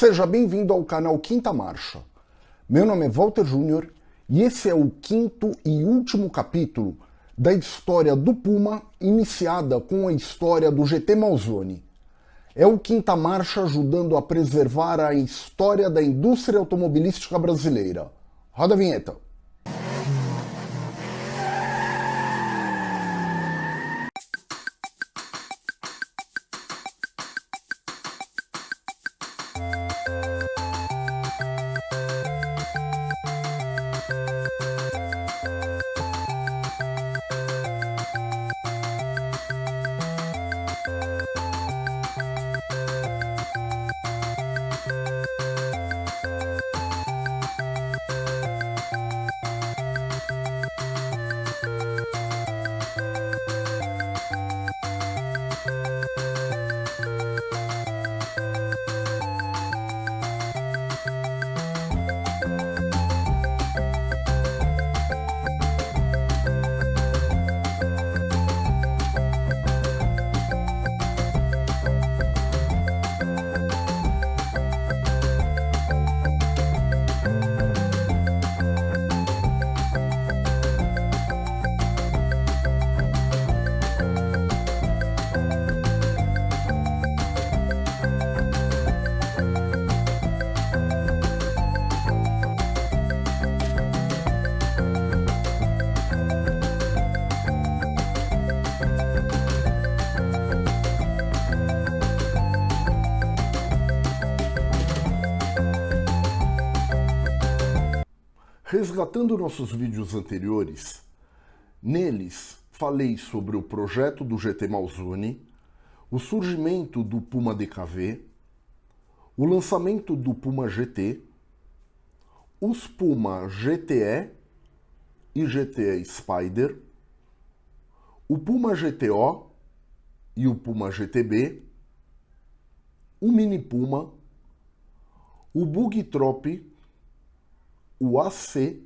Seja bem-vindo ao canal Quinta Marcha. Meu nome é Walter Júnior e esse é o quinto e último capítulo da história do Puma, iniciada com a história do GT Malzone. É o Quinta Marcha ajudando a preservar a história da indústria automobilística brasileira. Roda a vinheta. Resgatando nossos vídeos anteriores, neles falei sobre o projeto do GT Malzone, o surgimento do Puma DKV, o lançamento do Puma GT, os Puma GTE e GTE Spider, o Puma GTO e o Puma GTB, o Mini Puma, o Bug Trop o AC,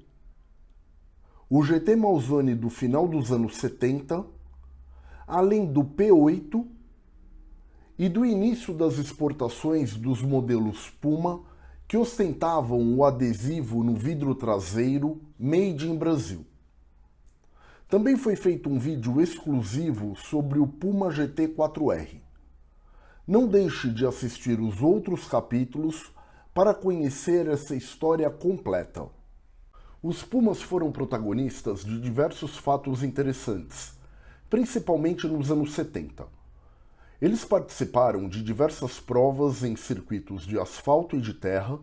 o GT Malzone do final dos anos 70, além do P8 e do início das exportações dos modelos Puma que ostentavam o adesivo no vidro traseiro Made in Brasil. Também foi feito um vídeo exclusivo sobre o Puma GT4R. Não deixe de assistir os outros capítulos para conhecer essa história completa. Os Pumas foram protagonistas de diversos fatos interessantes, principalmente nos anos 70. Eles participaram de diversas provas em circuitos de asfalto e de terra,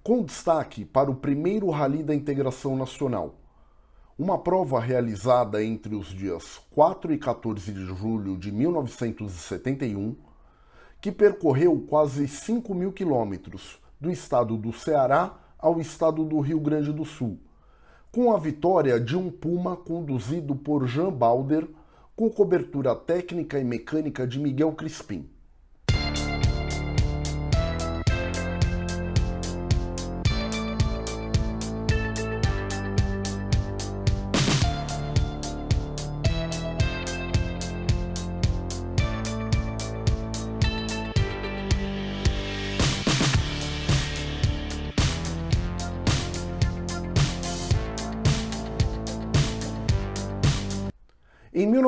com destaque para o primeiro Rally da Integração Nacional, uma prova realizada entre os dias 4 e 14 de julho de 1971, que percorreu quase 5 mil quilômetros do estado do Ceará ao estado do Rio Grande do Sul, com a vitória de um Puma conduzido por Jean Balder, com cobertura técnica e mecânica de Miguel Crispim.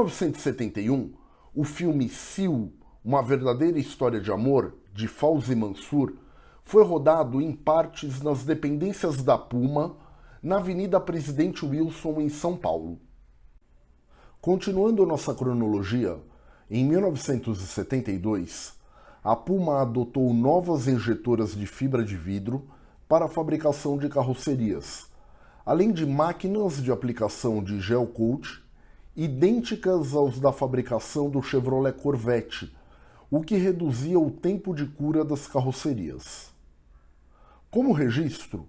1971, o filme Sil, Uma Verdadeira História de Amor, de Fauzi Mansur, foi rodado em partes nas dependências da Puma, na Avenida Presidente Wilson, em São Paulo. Continuando nossa cronologia, em 1972, a Puma adotou novas injetoras de fibra de vidro para a fabricação de carrocerias, além de máquinas de aplicação de gel coat idênticas aos da fabricação do Chevrolet Corvette, o que reduzia o tempo de cura das carrocerias. Como registro,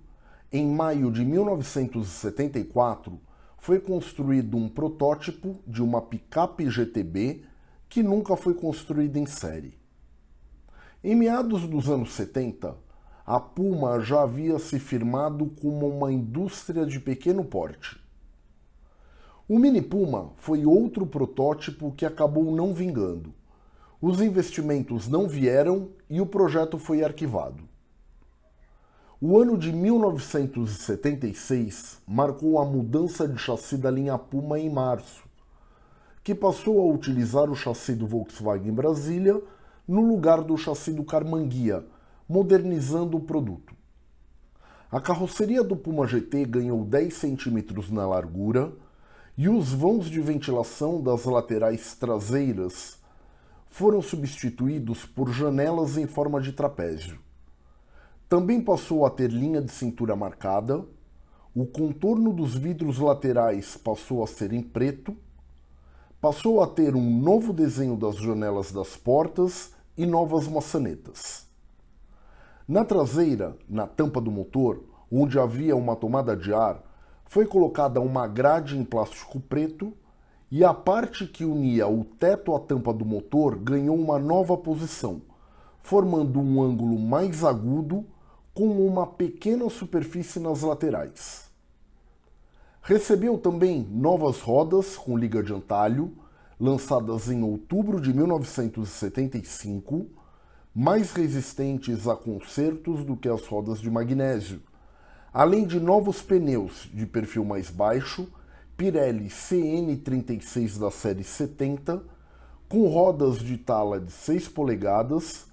em maio de 1974 foi construído um protótipo de uma picape GTB que nunca foi construída em série. Em meados dos anos 70, a Puma já havia se firmado como uma indústria de pequeno porte. O Mini Puma foi outro protótipo que acabou não vingando. Os investimentos não vieram e o projeto foi arquivado. O ano de 1976 marcou a mudança de chassi da linha Puma em março, que passou a utilizar o chassi do Volkswagen Brasília no lugar do chassi do Carmanguia, modernizando o produto. A carroceria do Puma GT ganhou 10 centímetros na largura e os vãos de ventilação das laterais traseiras foram substituídos por janelas em forma de trapézio. Também passou a ter linha de cintura marcada, o contorno dos vidros laterais passou a ser em preto, passou a ter um novo desenho das janelas das portas e novas maçanetas. Na traseira, na tampa do motor, onde havia uma tomada de ar, foi colocada uma grade em plástico preto e a parte que unia o teto à tampa do motor ganhou uma nova posição, formando um ângulo mais agudo com uma pequena superfície nas laterais. Recebeu também novas rodas com liga de antalho, lançadas em outubro de 1975, mais resistentes a concertos do que as rodas de magnésio, além de novos pneus de perfil mais baixo, Pirelli CN36 da série 70, com rodas de tala de 6 polegadas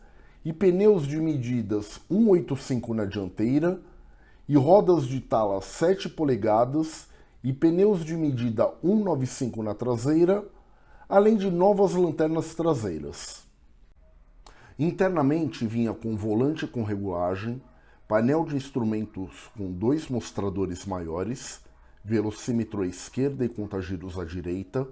e pneus de medidas 185 na dianteira e rodas de tala 7 polegadas e pneus de medida 195 na traseira, além de novas lanternas traseiras. Internamente vinha com volante com regulagem, painel de instrumentos com dois mostradores maiores, velocímetro à esquerda e contagiros à direita,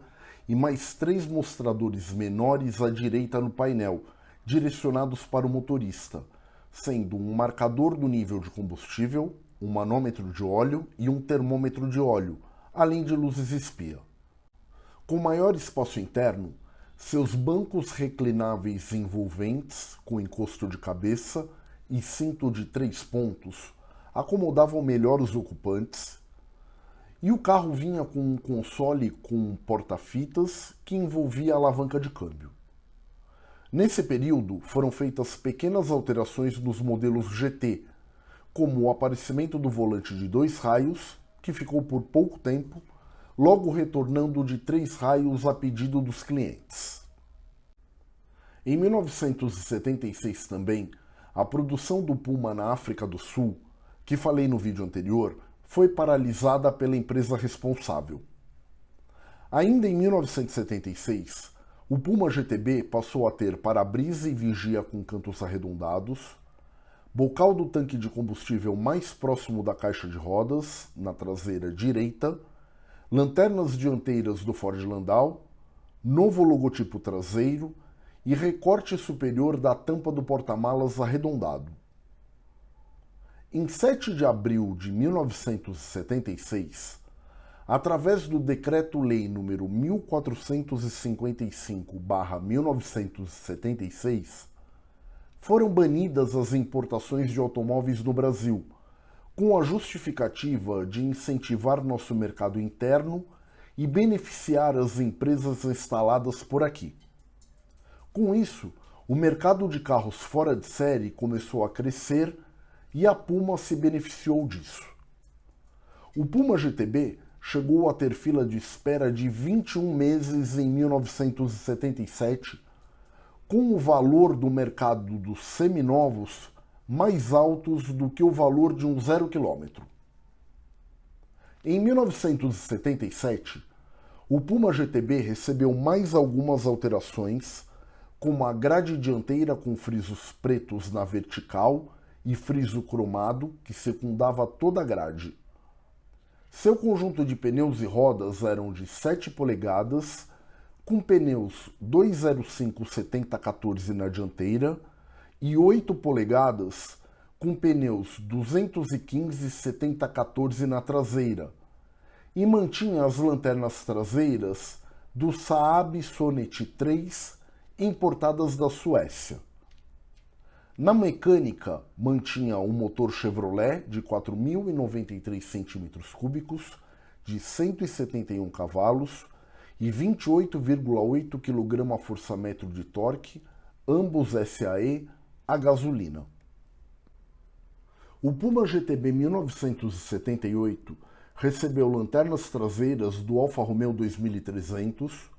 e mais três mostradores menores à direita no painel, direcionados para o motorista, sendo um marcador do nível de combustível, um manômetro de óleo e um termômetro de óleo, além de luzes espia. Com maior espaço interno, seus bancos reclináveis envolventes, com encosto de cabeça e cinto de três pontos, acomodavam melhor os ocupantes, e o carro vinha com um console com porta-fitas que envolvia alavanca de câmbio. Nesse período, foram feitas pequenas alterações nos modelos GT, como o aparecimento do volante de dois raios, que ficou por pouco tempo, logo retornando de três raios a pedido dos clientes. Em 1976 também, a produção do Puma na África do Sul, que falei no vídeo anterior, foi paralisada pela empresa responsável. Ainda em 1976, o Puma GTB passou a ter para-brisa e vigia com cantos arredondados, bocal do tanque de combustível mais próximo da caixa de rodas, na traseira direita, lanternas dianteiras do Ford Landau, novo logotipo traseiro e recorte superior da tampa do porta-malas arredondado. Em 7 de abril de 1976, através do Decreto-Lei número 1455/1976, foram banidas as importações de automóveis no Brasil, com a justificativa de incentivar nosso mercado interno e beneficiar as empresas instaladas por aqui. Com isso, o mercado de carros fora de série começou a crescer e a Puma se beneficiou disso. O Puma GTB chegou a ter fila de espera de 21 meses em 1977, com o valor do mercado dos seminovos mais altos do que o valor de um zero quilômetro. Em 1977, o Puma GTB recebeu mais algumas alterações, como a grade dianteira com frisos pretos na vertical e friso cromado que secundava toda a grade. Seu conjunto de pneus e rodas eram de 7 polegadas, com pneus 205 7014 na dianteira e 8 polegadas com pneus 215 7014 na traseira, e mantinha as lanternas traseiras do Saab Sonet 3 importadas da Suécia. Na mecânica, mantinha um motor Chevrolet de 4.093 cm3, de 171 cavalos e 28,8 kgfm de torque, ambos SAE a gasolina. O Puma GTB 1978 recebeu lanternas traseiras do Alfa Romeo 2300,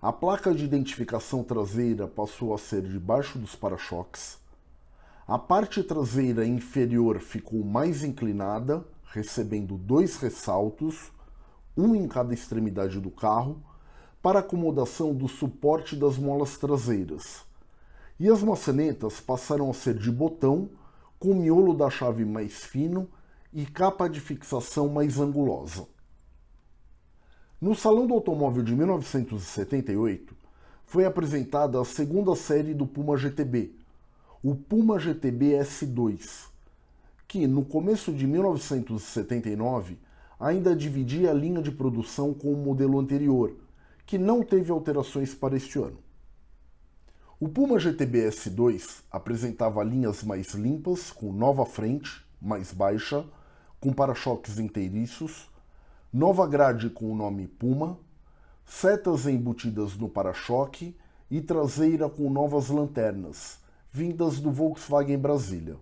a placa de identificação traseira passou a ser debaixo dos para-choques, a parte traseira inferior ficou mais inclinada, recebendo dois ressaltos, um em cada extremidade do carro, para acomodação do suporte das molas traseiras. E as maçanetas passaram a ser de botão, com miolo da chave mais fino e capa de fixação mais angulosa. No Salão do Automóvel de 1978, foi apresentada a segunda série do Puma GTB, o Puma GTB S2, que no começo de 1979 ainda dividia a linha de produção com o modelo anterior, que não teve alterações para este ano. O Puma GTB S2 apresentava linhas mais limpas, com nova frente, mais baixa, com para-choques inteiriços, nova grade com o nome Puma, setas embutidas no para-choque e traseira com novas lanternas, vindas do Volkswagen Brasília.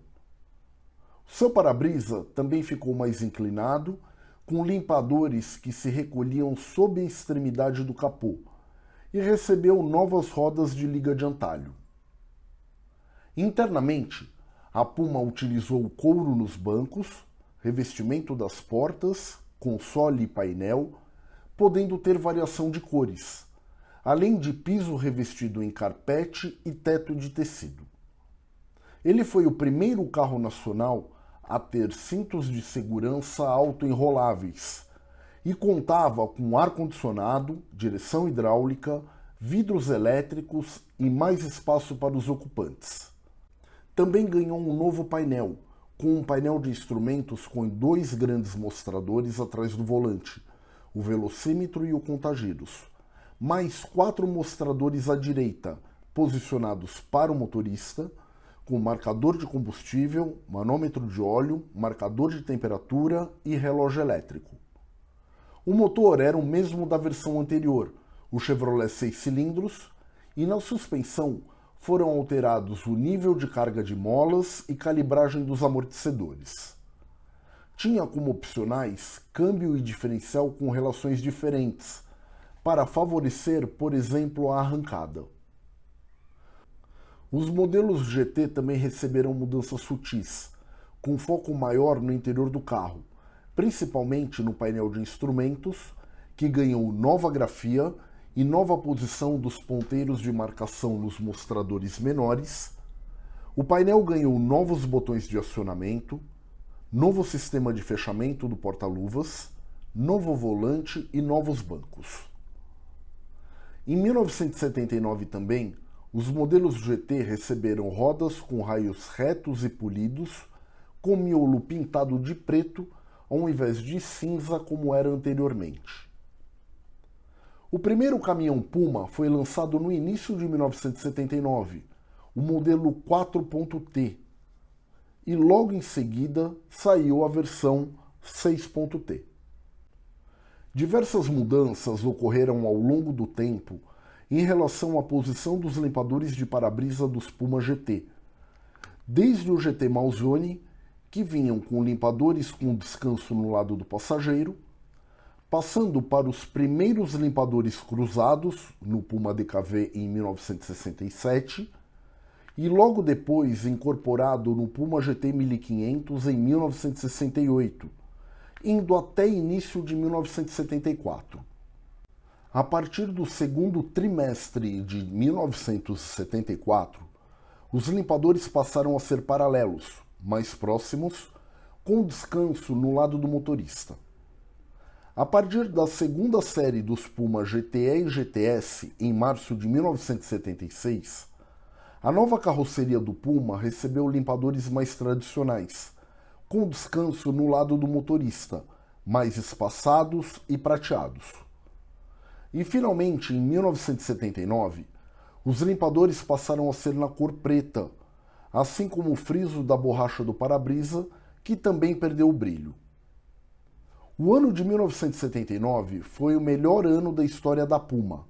Seu para-brisa também ficou mais inclinado, com limpadores que se recolhiam sob a extremidade do capô, e recebeu novas rodas de liga de antalho. Internamente, a Puma utilizou couro nos bancos, revestimento das portas, console e painel, podendo ter variação de cores, além de piso revestido em carpete e teto de tecido. Ele foi o primeiro carro nacional a ter cintos de segurança auto-enroláveis e contava com ar-condicionado, direção hidráulica, vidros elétricos e mais espaço para os ocupantes. Também ganhou um novo painel, com um painel de instrumentos com dois grandes mostradores atrás do volante, o velocímetro e o contagiros, mais quatro mostradores à direita, posicionados para o motorista, com marcador de combustível, manômetro de óleo, marcador de temperatura e relógio elétrico. O motor era o mesmo da versão anterior, o Chevrolet 6 cilindros, e na suspensão foram alterados o nível de carga de molas e calibragem dos amortecedores. Tinha como opcionais câmbio e diferencial com relações diferentes, para favorecer, por exemplo, a arrancada. Os modelos GT também receberam mudanças sutis, com foco maior no interior do carro, principalmente no painel de instrumentos, que ganhou nova grafia e nova posição dos ponteiros de marcação nos mostradores menores. O painel ganhou novos botões de acionamento, novo sistema de fechamento do porta-luvas, novo volante e novos bancos. Em 1979 também, os modelos GT receberam rodas com raios retos e polidos, com miolo pintado de preto ao invés de cinza como era anteriormente. O primeiro caminhão Puma foi lançado no início de 1979, o modelo 4.T, e logo em seguida saiu a versão 6.T. Diversas mudanças ocorreram ao longo do tempo em relação à posição dos limpadores de para-brisa dos Puma GT. Desde o GT Malzone, que vinham com limpadores com descanso no lado do passageiro, passando para os primeiros limpadores cruzados no Puma DKV em 1967 e logo depois incorporado no Puma GT 1500 em 1968, indo até início de 1974. A partir do segundo trimestre de 1974, os limpadores passaram a ser paralelos, mais próximos, com descanso no lado do motorista. A partir da segunda série dos Puma GTE e GTS, em março de 1976, a nova carroceria do Puma recebeu limpadores mais tradicionais, com descanso no lado do motorista, mais espaçados e prateados. E finalmente, em 1979, os limpadores passaram a ser na cor preta, assim como o friso da borracha do para-brisa, que também perdeu o brilho. O ano de 1979 foi o melhor ano da história da Puma,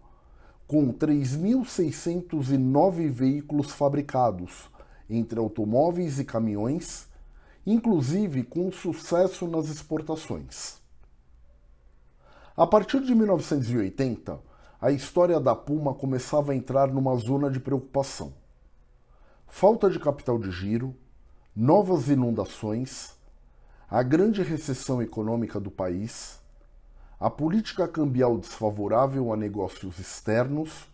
com 3.609 veículos fabricados, entre automóveis e caminhões, inclusive com sucesso nas exportações. A partir de 1980, a história da Puma começava a entrar numa zona de preocupação. Falta de capital de giro, novas inundações, a grande recessão econômica do país, a política cambial desfavorável a negócios externos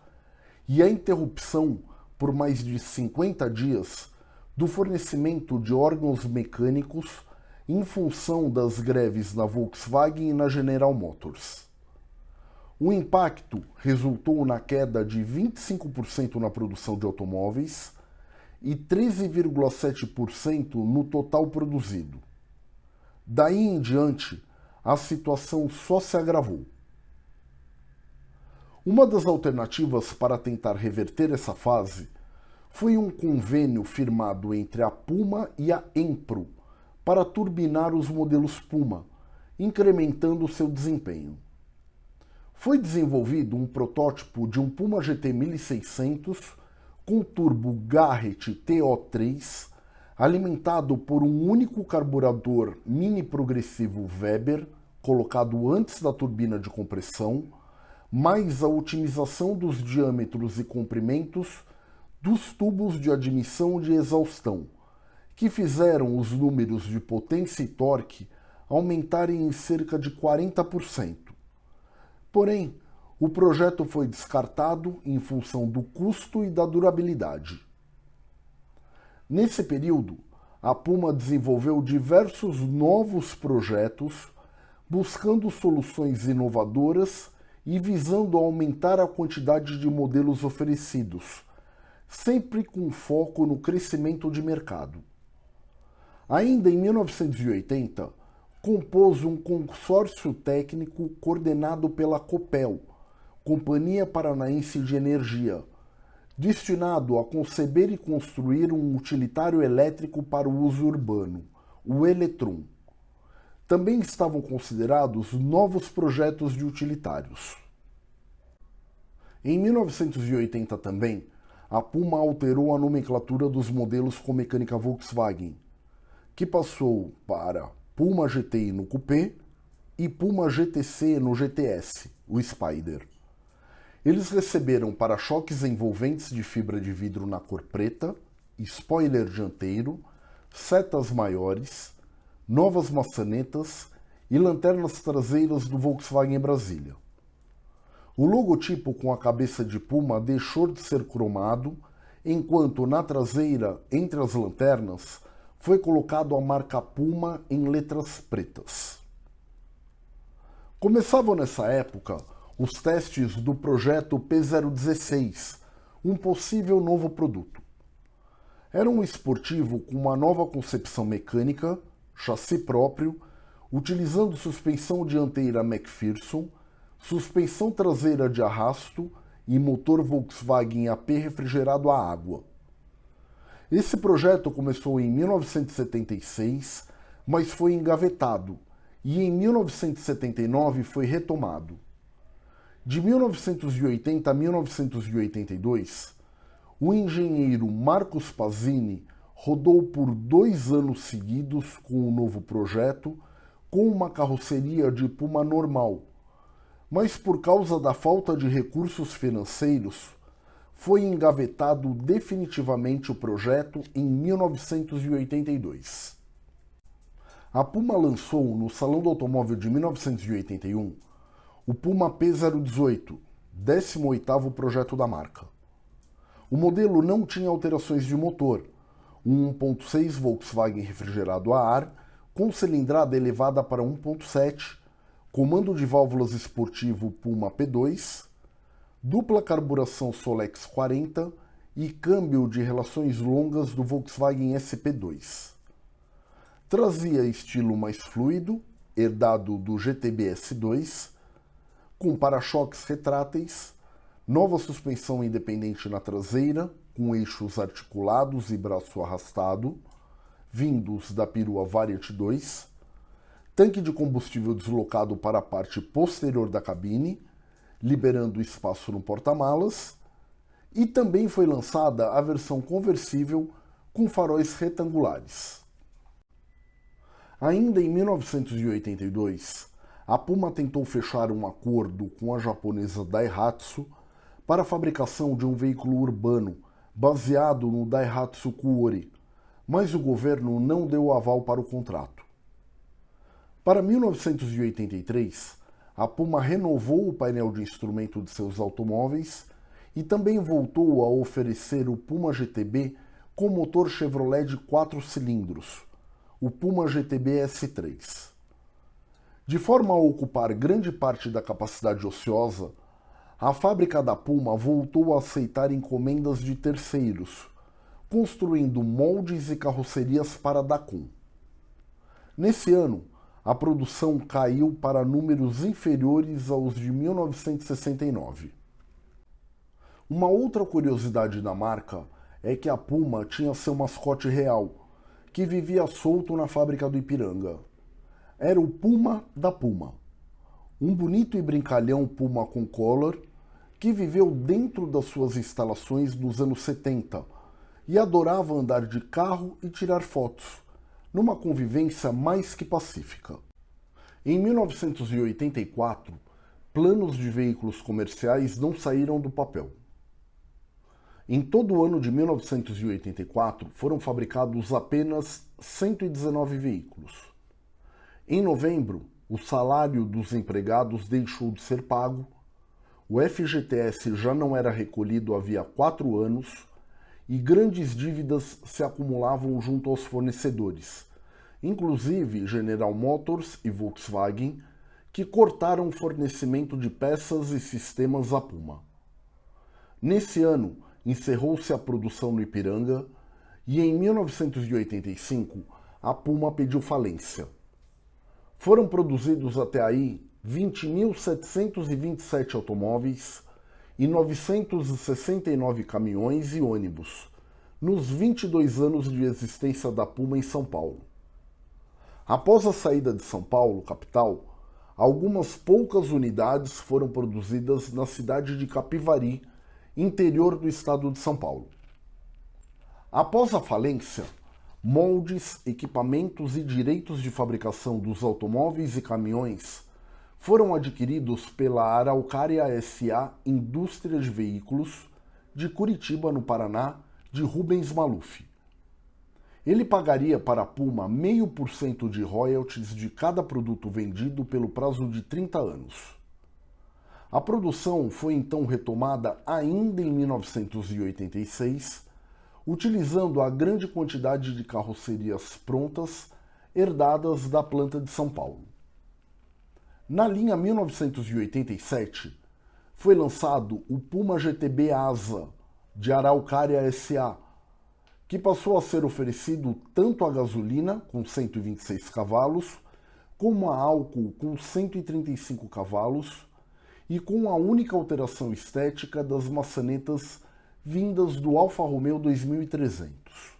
e a interrupção por mais de 50 dias do fornecimento de órgãos mecânicos em função das greves na Volkswagen e na General Motors. O impacto resultou na queda de 25% na produção de automóveis e 13,7% no total produzido. Daí em diante, a situação só se agravou. Uma das alternativas para tentar reverter essa fase foi um convênio firmado entre a Puma e a Empro para turbinar os modelos Puma, incrementando seu desempenho. Foi desenvolvido um protótipo de um Puma GT 1600 com turbo Garrett TO3 alimentado por um único carburador mini progressivo Weber, colocado antes da turbina de compressão, mais a otimização dos diâmetros e comprimentos dos tubos de admissão de exaustão, que fizeram os números de potência e torque aumentarem em cerca de 40%. Porém, o projeto foi descartado em função do custo e da durabilidade. Nesse período, a Puma desenvolveu diversos novos projetos, buscando soluções inovadoras e visando aumentar a quantidade de modelos oferecidos, sempre com foco no crescimento de mercado. Ainda em 1980, compôs um consórcio técnico coordenado pela Copel, Companhia Paranaense de Energia, destinado a conceber e construir um utilitário elétrico para o uso urbano, o Eletron. Também estavam considerados novos projetos de utilitários. Em 1980 também, a Puma alterou a nomenclatura dos modelos com mecânica Volkswagen, que passou para Puma GTI no Coupé e Puma GTC no GTS, o Spider. Eles receberam para-choques envolventes de fibra de vidro na cor preta, spoiler dianteiro, setas maiores, novas maçanetas e lanternas traseiras do Volkswagen Brasília. O logotipo com a cabeça de puma deixou de ser cromado, enquanto na traseira, entre as lanternas, foi colocado a marca Puma em letras pretas. Começavam nessa época os testes do projeto P016, um possível novo produto. Era um esportivo com uma nova concepção mecânica, chassi próprio, utilizando suspensão dianteira McPherson, suspensão traseira de arrasto e motor Volkswagen AP refrigerado a água. Esse projeto começou em 1976, mas foi engavetado e em 1979 foi retomado. De 1980 a 1982, o engenheiro Marcos Pazini rodou por dois anos seguidos com o um novo projeto, com uma carroceria de Puma normal, mas por causa da falta de recursos financeiros, foi engavetado definitivamente o projeto em 1982. A Puma lançou no Salão do Automóvel de 1981 o Puma P018, 18º projeto da marca. O modelo não tinha alterações de motor, um 1.6 Volkswagen refrigerado a ar, com cilindrada elevada para 1.7, comando de válvulas esportivo Puma P2, dupla carburação Solex 40 e câmbio de relações longas do Volkswagen SP2. Trazia estilo mais fluido, herdado do GTB S2, com para-choques retráteis, nova suspensão independente na traseira, com eixos articulados e braço arrastado, vindos da perua Variant 2, tanque de combustível deslocado para a parte posterior da cabine, liberando espaço no porta-malas, e também foi lançada a versão conversível com faróis retangulares. Ainda em 1982, a Puma tentou fechar um acordo com a japonesa Daihatsu para a fabricação de um veículo urbano baseado no Daihatsu Kuori, mas o governo não deu aval para o contrato. Para 1983, a Puma renovou o painel de instrumento de seus automóveis e também voltou a oferecer o Puma GTB com motor Chevrolet de 4 cilindros, o Puma GTB S3. De forma a ocupar grande parte da capacidade ociosa, a fábrica da Puma voltou a aceitar encomendas de terceiros, construindo moldes e carrocerias para a. Nesse ano, a produção caiu para números inferiores aos de 1969. Uma outra curiosidade da marca é que a Puma tinha seu mascote real, que vivia solto na fábrica do Ipiranga. Era o Puma da Puma. Um bonito e brincalhão Puma com collar que viveu dentro das suas instalações nos anos 70 e adorava andar de carro e tirar fotos, numa convivência mais que pacífica. Em 1984, planos de veículos comerciais não saíram do papel. Em todo o ano de 1984, foram fabricados apenas 119 veículos. Em novembro, o salário dos empregados deixou de ser pago, o FGTS já não era recolhido havia quatro anos e grandes dívidas se acumulavam junto aos fornecedores, inclusive General Motors e Volkswagen, que cortaram o fornecimento de peças e sistemas à Puma. Nesse ano, encerrou-se a produção no Ipiranga e em 1985 a Puma pediu falência. Foram produzidos até aí 20.727 automóveis e 969 caminhões e ônibus nos 22 anos de existência da Puma em São Paulo. Após a saída de São Paulo, capital, algumas poucas unidades foram produzidas na cidade de Capivari, interior do estado de São Paulo. Após a falência, moldes, equipamentos e direitos de fabricação dos automóveis e caminhões foram adquiridos pela Araucária SA Indústria de Veículos de Curitiba, no Paraná, de Rubens Maluf. Ele pagaria para a Puma meio por cento de royalties de cada produto vendido pelo prazo de 30 anos. A produção foi então retomada ainda em 1986, utilizando a grande quantidade de carrocerias prontas herdadas da planta de São Paulo. Na linha 1987, foi lançado o Puma GTB Asa de Araucária SA, que passou a ser oferecido tanto a gasolina, com 126 cavalos, como a álcool, com 135 cavalos, e com a única alteração estética das maçanetas vindas do Alfa Romeo 2300.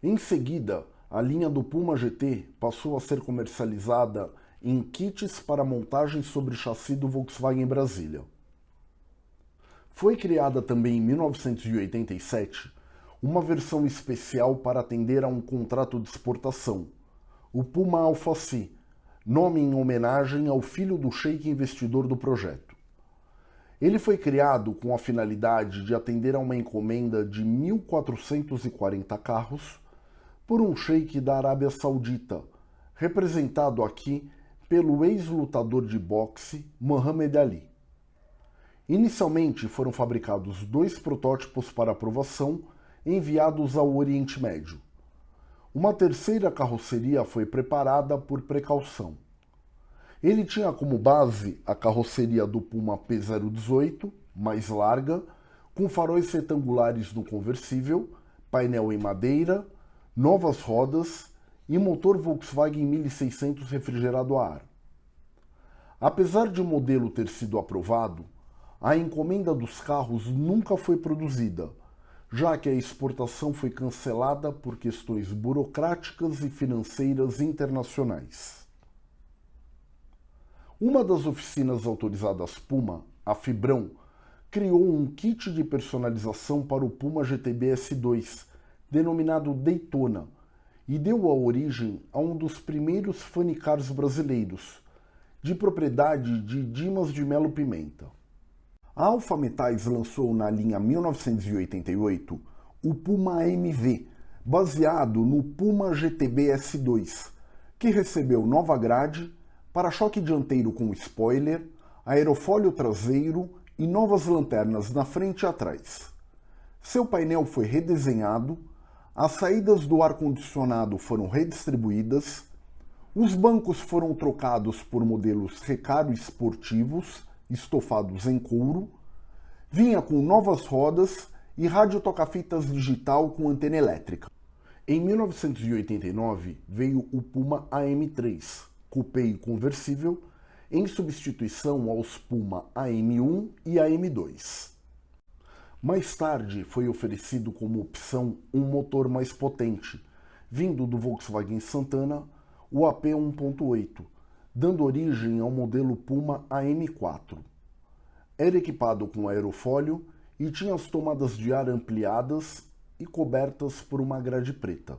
Em seguida, a linha do Puma GT passou a ser comercializada em kits para montagem sobre chassi do Volkswagen Brasília. Foi criada também em 1987 uma versão especial para atender a um contrato de exportação, o Puma Alpha C, nome em homenagem ao filho do sheik investidor do projeto. Ele foi criado com a finalidade de atender a uma encomenda de 1.440 carros por um sheik da Arábia Saudita, representado aqui pelo ex-lutador de boxe Muhammad Ali. Inicialmente foram fabricados dois protótipos para aprovação enviados ao Oriente Médio. Uma terceira carroceria foi preparada por precaução. Ele tinha como base a carroceria do Puma P018, mais larga, com faróis retangulares no conversível, painel em madeira, novas rodas e motor Volkswagen 1600 refrigerado a ar. Apesar de o modelo ter sido aprovado, a encomenda dos carros nunca foi produzida, já que a exportação foi cancelada por questões burocráticas e financeiras internacionais. Uma das oficinas autorizadas Puma, a Fibrão, criou um kit de personalização para o Puma GTB S2, denominado Daytona, e deu a origem a um dos primeiros funny cars brasileiros, de propriedade de Dimas de Melo Pimenta. A Alfa Metais lançou na linha 1988 o Puma AMV, baseado no Puma GTB S2, que recebeu nova grade, para-choque dianteiro com spoiler, aerofólio traseiro e novas lanternas na frente e atrás. Seu painel foi redesenhado, as saídas do ar-condicionado foram redistribuídas, os bancos foram trocados por modelos Recaro esportivos, estofados em couro, vinha com novas rodas e rádio toca-fitas digital com antena elétrica. Em 1989 veio o Puma AM3, coupé conversível, em substituição aos Puma AM1 e AM2. Mais tarde foi oferecido como opção um motor mais potente, vindo do Volkswagen Santana, o AP 1.8, dando origem ao modelo Puma AM4. Era equipado com aerofólio e tinha as tomadas de ar ampliadas e cobertas por uma grade preta.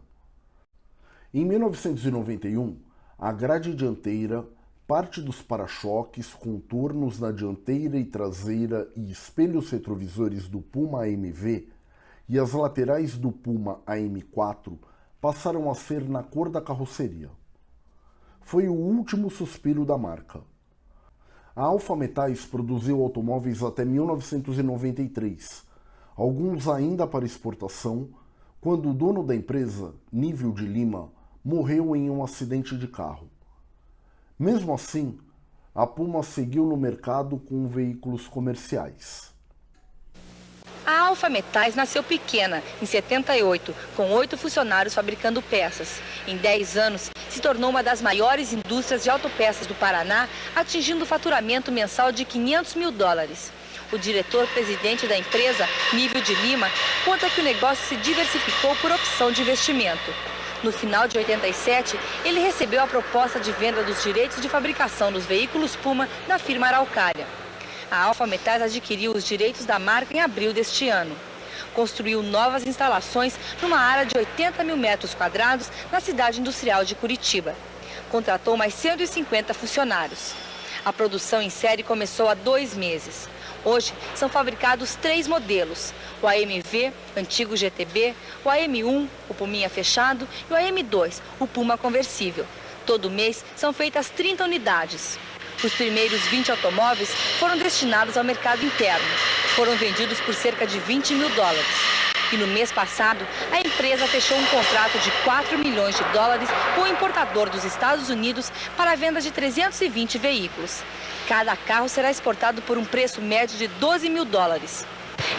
Em 1991, a grade dianteira parte dos para-choques, contornos na dianteira e traseira e espelhos retrovisores do Puma AMV e as laterais do Puma AM4 passaram a ser na cor da carroceria. Foi o último suspiro da marca. A Alfa Metais produziu automóveis até 1993, alguns ainda para exportação, quando o dono da empresa, Nível de Lima, morreu em um acidente de carro. Mesmo assim, a Puma seguiu no mercado com veículos comerciais. A Alfa Metais nasceu pequena, em 78, com oito funcionários fabricando peças. Em 10 anos, se tornou uma das maiores indústrias de autopeças do Paraná, atingindo faturamento mensal de 500 mil dólares. O diretor-presidente da empresa, Nível de Lima, conta que o negócio se diversificou por opção de investimento. No final de 87, ele recebeu a proposta de venda dos direitos de fabricação dos veículos Puma da firma Araucária. A Alfa Metais adquiriu os direitos da marca em abril deste ano. Construiu novas instalações numa área de 80 mil metros quadrados na cidade industrial de Curitiba. Contratou mais 150 funcionários. A produção em série começou há dois meses. Hoje são fabricados três modelos, o AMV, antigo GTB, o AM1, o Puminha fechado e o AM2, o Puma conversível. Todo mês são feitas 30 unidades. Os primeiros 20 automóveis foram destinados ao mercado interno. Foram vendidos por cerca de 20 mil dólares. E no mês passado, a empresa fechou um contrato de 4 milhões de dólares com o importador dos Estados Unidos para a venda de 320 veículos. Cada carro será exportado por um preço médio de 12 mil dólares.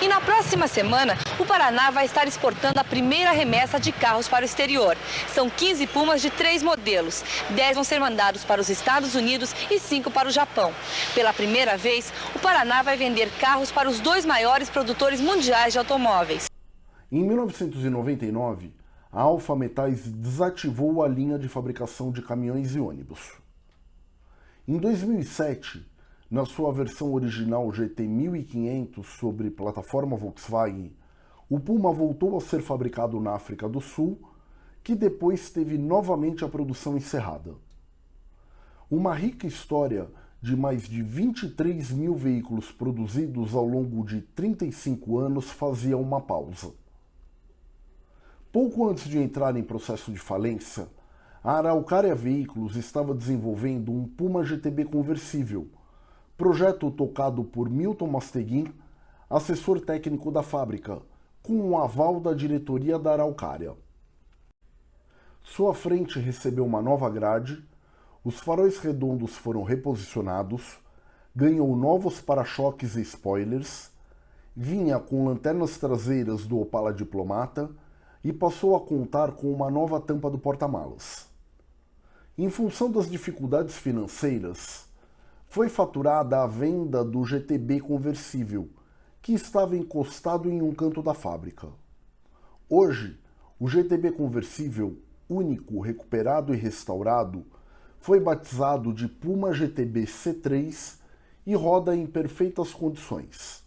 E na próxima semana, o Paraná vai estar exportando a primeira remessa de carros para o exterior. São 15 Pumas de três modelos. 10 vão ser mandados para os Estados Unidos e 5 para o Japão. Pela primeira vez, o Paraná vai vender carros para os dois maiores produtores mundiais de automóveis. Em 1999, a Alfa Metais desativou a linha de fabricação de caminhões e ônibus. Em 2007, na sua versão original GT 1500 sobre plataforma Volkswagen, o Puma voltou a ser fabricado na África do Sul, que depois teve novamente a produção encerrada. Uma rica história de mais de 23 mil veículos produzidos ao longo de 35 anos fazia uma pausa. Pouco antes de entrar em processo de falência, a Araucária Veículos estava desenvolvendo um Puma GTB conversível, projeto tocado por Milton Masteguin, assessor técnico da fábrica, com o aval da diretoria da Araucária. Sua frente recebeu uma nova grade, os faróis redondos foram reposicionados, ganhou novos para-choques e spoilers, vinha com lanternas traseiras do Opala Diplomata e passou a contar com uma nova tampa do porta-malas. Em função das dificuldades financeiras, foi faturada a venda do GTB conversível, que estava encostado em um canto da fábrica. Hoje, o GTB conversível único, recuperado e restaurado foi batizado de Puma GTB C3 e roda em perfeitas condições.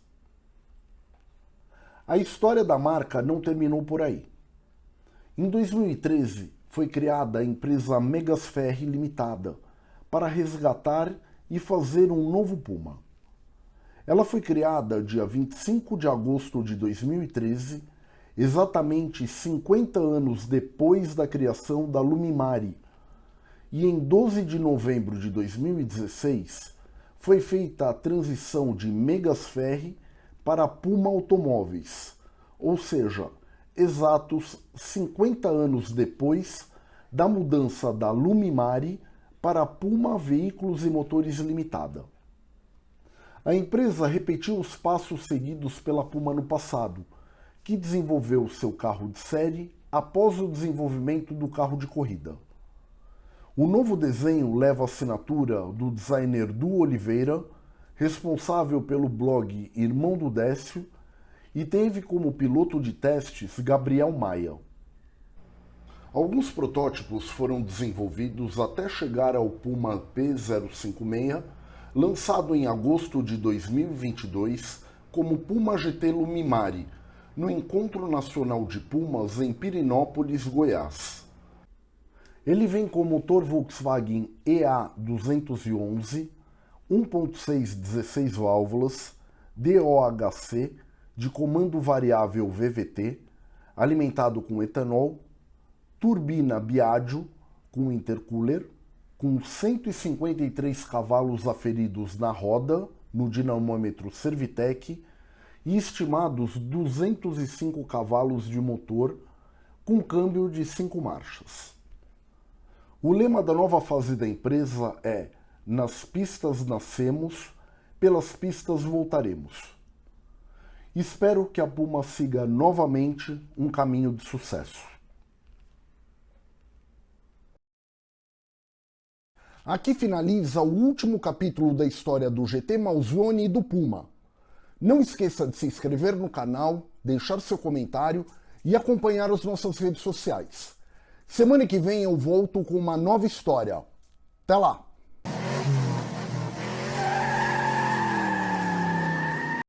A história da marca não terminou por aí. Em 2013, foi criada a empresa Megasferre Limitada para resgatar e fazer um novo Puma. Ela foi criada dia 25 de agosto de 2013, exatamente 50 anos depois da criação da Lumimari, e em 12 de novembro de 2016 foi feita a transição de Megasferre para Puma Automóveis, ou seja, exatos 50 anos depois da mudança da Lumimari para Puma Veículos e Motores Limitada. A empresa repetiu os passos seguidos pela Puma no passado, que desenvolveu seu carro de série após o desenvolvimento do carro de corrida. O novo desenho leva a assinatura do designer Du Oliveira, responsável pelo blog Irmão do Décio, e teve como piloto de testes Gabriel Maia. Alguns protótipos foram desenvolvidos até chegar ao Puma P056, lançado em agosto de 2022 como Puma GT Lumimari, no Encontro Nacional de Pumas em Pirinópolis, Goiás. Ele vem com motor Volkswagen EA211, 1.6 16 válvulas, DOHC, de comando variável VVT, alimentado com etanol, turbina Biagio com intercooler, com 153 cavalos aferidos na roda, no dinamômetro Servitec, e estimados 205 cavalos de motor, com câmbio de 5 marchas. O lema da nova fase da empresa é Nas pistas nascemos, pelas pistas voltaremos. Espero que a Puma siga novamente um caminho de sucesso. Aqui finaliza o último capítulo da história do GT Malzone e do Puma. Não esqueça de se inscrever no canal, deixar seu comentário e acompanhar as nossas redes sociais. Semana que vem eu volto com uma nova história. Até lá!